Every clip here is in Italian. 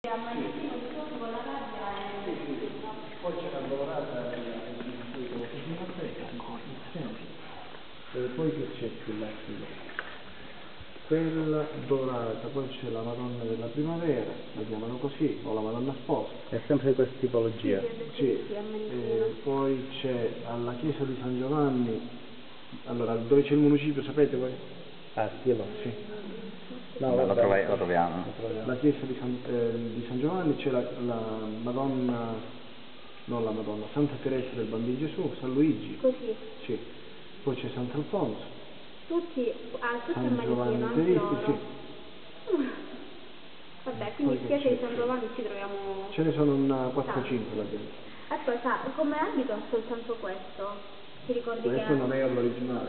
e... Poi c'è la dorata e poi che c'è più là qui? Quella dorata, poi c'è la Madonna della Primavera, la chiamano così, o la Madonna Sposa. È sempre di questa tipologia. Sì, e poi c'è alla chiesa di San Giovanni, allora dove c'è il municipio, sapete voi? Ah, stilo? Sì. No, Lo, vabbè. trovi- lo troviamo. La chiesa di San, eh, di San Giovanni c'è la, la Madonna, non la Madonna, Santa Teresa del Bambino Gesù, San Luigi, Così. sì. Poi c'è Sant'Alfonso, Tutti, ah, tutti a San Giovanni loro. sì. Vabbè, quindi spiace di? San Giovanni ci troviamo... Ce ne sono una 4-5 la gente. Ascolta, come abito ha soltanto questo? Ti ricordi Questo che... non è l'originale.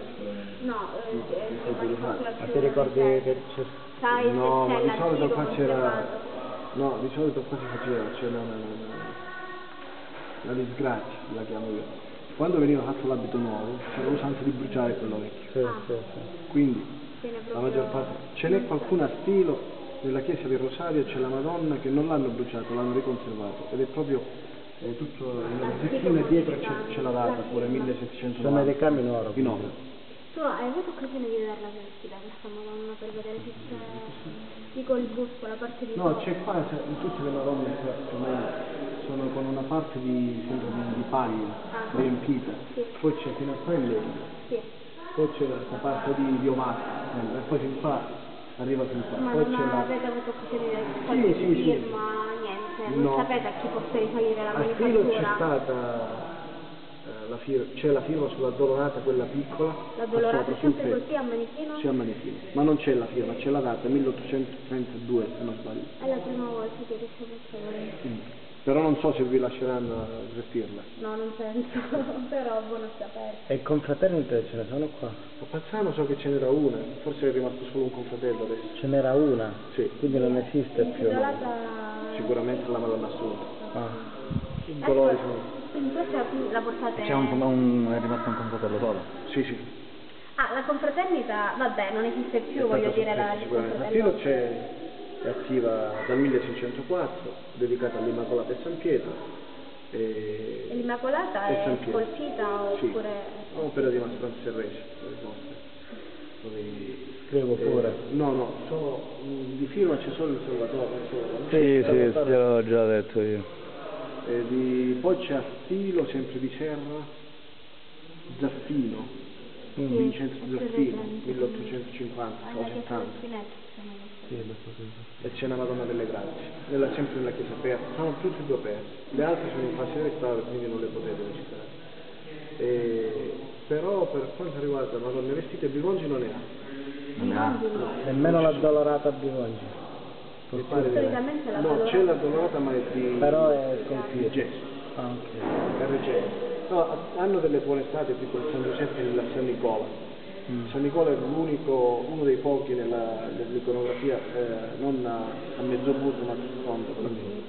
No, eh, No, eh, ma ti ricordi che c'è... Sai No, ma di solito qua c'era... No, di solito qua si faceva, c'era una, una disgrazia, la chiamo io. Quando veniva fatto l'abito nuovo, c'era l'usanza di bruciare quello vecchio. Sì, Ah. sì, sì. Quindi la maggior parte ce n'è qualcuno a stilo nella chiesa del Rosario c'è la Madonna che non l'hanno bruciato l'hanno riconservato ed è proprio è tutto nella zecchina dietro c'è, la data pure 1790 Sono i ricami in oro. in oro Tu hai avuto occasione di vederla vestita questa Madonna per vedere se c'è... Dico il busto, la parte di no c'è qua c'è- tutte le Madonne sono con una parte di, sempre di, di paglia Ah. riempita Sì. poi c'è fino a qua legno Sì. poi c'è questa parte di, di omato eh, e poi fin qua arriva fin qua Ma poi non la avete avuto occasione di vedere Sì, sì, sì. firma, niente, non No. sapete a chi possa risalire la A Stilo c'è manifattura. stata eh, c'è la firma sulla dolorata, quella piccola. La dolorata sempre così a manichino? Sì, a manichino. Ma non c'è la firma, c'è la data, 1832 se non sbaglio. È la prima volta che ricevo. Mm. Però non so se vi lasceranno svertirla. No, non penso, però buono sapere. E confraternite ce ne sono qua? A Pazzano so che ce n'era una, forse è rimasto solo un confratello adesso. Ce n'era una? Sì. Quindi non esiste più. Intitolata... Sicuramente la Madonna Assunta. Ah. I Ecco, dolori sono... quindi questa la portate... C'è un, un, è rimasto un confratello solo. Sì, sì. Ah, la confraternita, vabbè, non esiste più, È voglio dire, la soppressa il sicuramente. A confratello. Stilo c'è, è attiva dal 1604, dedicata all'Immacolata e San Pietro. E... L'Immacolata è San Pietro. scolpita Sì, oppure... opera di Mastro Serresi, Scrivo eh, pure. no, no, solo, mh, di firma c'è solo il Salvatore. solo? Sì, sì, gliel'ho già detto io. E di- poi c'è a Stilo, sempre di Serra, Zaffino, Sì, Vincenzo Zaffino, presente. 1850 Ah, o la chiesa 70. del Spinetto, siamo lì. Sì, so, e c'è una Madonna delle Grazie, nella, sempre nella chiesa aperta, sono tutte e due aperte, le altre sono in fase di restauro quindi non le potete visitare. E, però per quanto riguarda Madonne vestite Bivongi non ne ha. Nemmeno la dolorata a no. Solitamente la No, Dolorata- c'è la Dolorata ma è di, Però è sconfitta. gesso, Ah, ok. è reggente. No, hanno delle buone state tipo il San Giuseppe e il San Nicola. Mm. San Nicola è l'unico, uno dei pochi nella, nell'iconografia eh, non a, a mezzo busto ma sul fondo. quindi-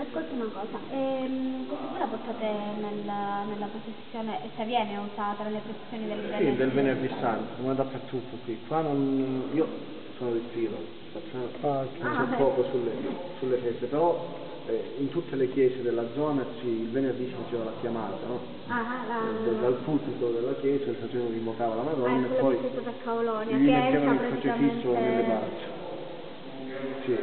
Ascolta una cosa, ehm, questa qui la portate nella, nella processione, e se viene usata nelle processioni del Sì, venerdì? del venerdì santo, come dappertutto qui. Qua non, io sono di Stilo, facciamo Ah, ok. Ah, c'è ok. poco sulle, sulle feste, però eh, in tutte le chiese della zona sì, il venerdì si faceva la chiamata, no? Ah, la... Eh, Dal pulpito della chiesa il sacerdote invocava la Ah, Madonna è e poi a gli mettevano il crocifisso nelle braccia. Sì,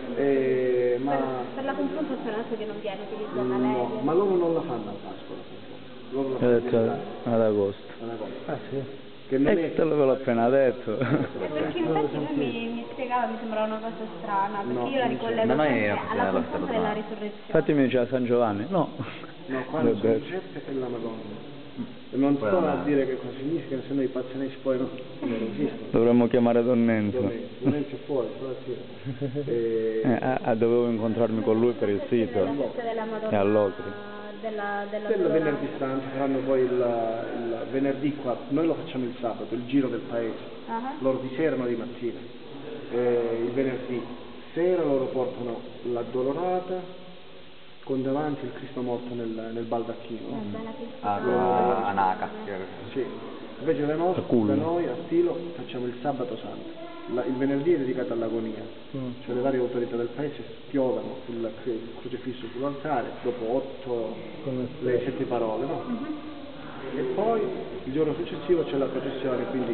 eh, ma, Per, per la confrontazione adesso che non viene utilizzata no, lei. ma loro non la fanno a Pasqua, la confrontazione. loro la Ho fanno detto in ad agosto. una cosa. Ah, sì. Che non E è te l'avevo appena detto. Eh, perché infatti lui mi, mi spiegava, mi sembrava una cosa strana, perché No, io la c'è. ricollego Ma sempre la alla la della risurrezione. Infatti mi diceva San Giovanni. No. No, qua non e la Madonna. E non sto a dire che cosa significa, se no i pazzanessi poi no, non esistono. Dovremmo chiamare Don Enzo. Lorenzo è fuori, stamattina. E... Eh, ah, ah, dovevo incontrarmi con lui per il sito. E all'Ocri. della, della Quello venerdì santo, faranno poi il, il venerdì qua, noi lo facciamo il sabato, il giro del paese. Ah, Loro di sera, noi di mattina. Eh, il venerdì sera loro portano la dolorata con davanti il Cristo morto nel, nel baldacchino. Ah, Anaca. Sì. Invece da noi, da noi a Stilo facciamo il sabato santo. la- il venerdì è dedicato all'agonia, Mm. cioè le varie autorità del paese spiovano sul cre- crocifisso sull'altare dopo otto, le sette parole, no? E poi il giorno successivo c'è la processione, quindi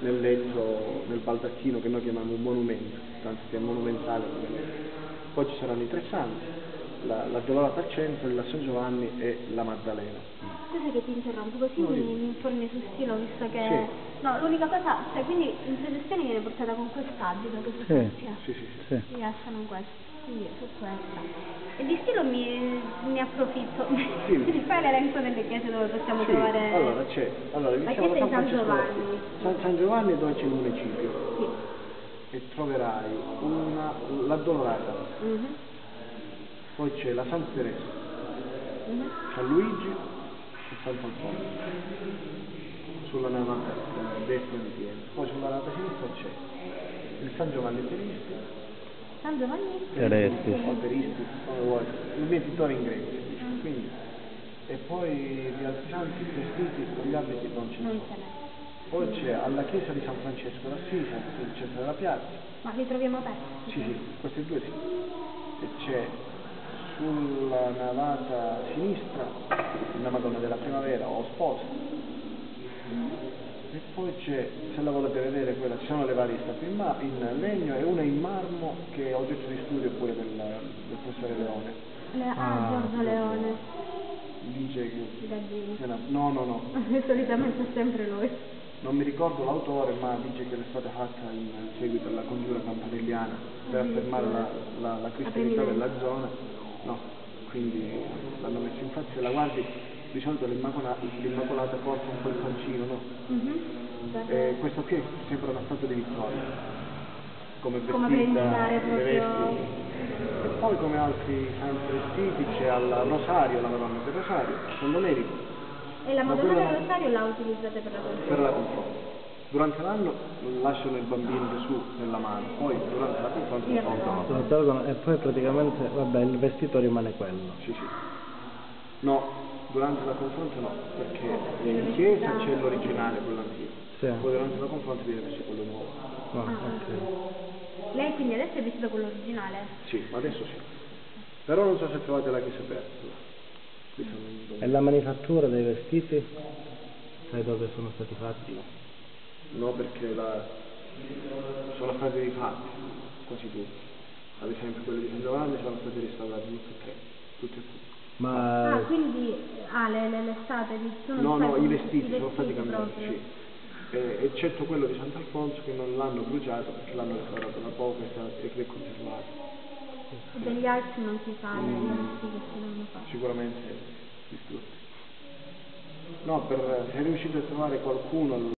nel letto, nel baldacchino che noi chiamiamo un monumento, tanto che è monumentale. Poi ci saranno i tre santi, la, la Dolorata al centro, la San Giovanni e la Maddalena. Scusa che ti interrompo, così No, mi, mi informi sul stilo, visto che... Sì. No, l'unica cosa, cioè quindi in processione viene portata con quest'abito, che Sì. Sì, sì, sì. Sì. Si lasciano questo, quindi su questa. E di stilo mi, ne approfitto. Sì. Mi fai l'elenco delle chiese dove possiamo Sì, trovare... allora c'è, allora La iniziamo chiesa di San Giovanni. San, San Giovanni dove c'è il municipio Sì. e troverai una, la Dolorata, Mhm. poi c'è la Santa Teresa, Mhm. San Luigi e Sant'Alfonso sulla navata eh, destra di Pietro, poi sulla navata sinistra c'è il San Giovanni Terista, San Giovanni? Terestis. o Teristi, come vuoi, il mietitore in greco, si dice, quindi, e poi gli altri santi vestiti con gli abiti non ce ne sono. Poi c'è alla chiesa di San Francesco d'Assisi, sul centro della piazza, Ma li troviamo aperti? sì sì, questi due sì, e c'è sulla navata sinistra la Madonna della Primavera o sposa, e poi c'è, se la volete vedere quella, ci sono le varie statue in, ma- in legno e una in marmo che è oggetto di studio pure del, del professore Leone. Le, ah, Ah, Giorgio Leone. Dice che... No, no, no, Solitamente è sempre lui. non mi ricordo l'autore, ma dice che è stata fatta in seguito alla congiura campanelliana per affermare la, la, la cristianità della zona. No, quindi l'hanno messo infatti se la guardi di solito l'Immacola- l'Immacolata porta un po' il pancino, no? Mhm. Per- E questo qui sembra una statua di vittoria, come vestita, Come per indicare le proprio- vesti. E poi come altri santi vestiti c'è al Rosario, la Madonna del Rosario, San Domenico, E la Ma Madonna del Rosario la utilizzate per la conferma? per la confronto. Durante l'anno lasciano il bambino Gesù nella mano, poi durante la tolgono. Lo tolgono e poi praticamente, vabbè, il vestito rimane quello. Sì, sì. No, durante la confronto no, perché in chiesa c'è l'originale, quello antico. Sì. Poi durante la confronto viene messo quello nuovo. No, Ah, ok. Lei quindi adesso è vestita con l'originale? Sì, ma adesso sì. Però non so se trovate la chiesa aperta. E la manifattura dei vestiti? Sai dove sono stati fatti? No, perché la... sono stati rifatti, quasi tutti. Ad esempio quelli di San Giovanni sono stati restaurati tutti e tre, tutti e tutti. Ma Ah, quindi ah, le, le, le di sono No, no, i vestiti i sono stati vestiti cambiati, sì. Eh, eccetto quello di Sant'Alfonso che non l'hanno bruciato perché l'hanno restaurato da poco e che è conservato. Degli altri non si sa, Mm. le vesti che devono fare. Sicuramente distrutti. No, per, se riuscite a trovare qualcuno